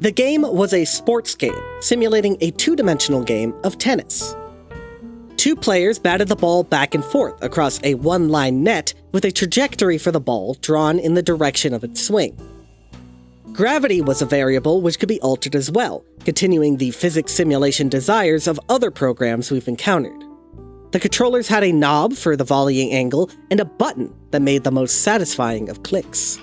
The game was a sports game, simulating a two dimensional game of tennis. Two players batted the ball back and forth across a one line net with a trajectory for the ball drawn in the direction of its swing. Gravity was a variable which could be altered as well, continuing the physics simulation desires of other programs we've encountered. The controllers had a knob for the volleying angle and a button that made the most satisfying of clicks.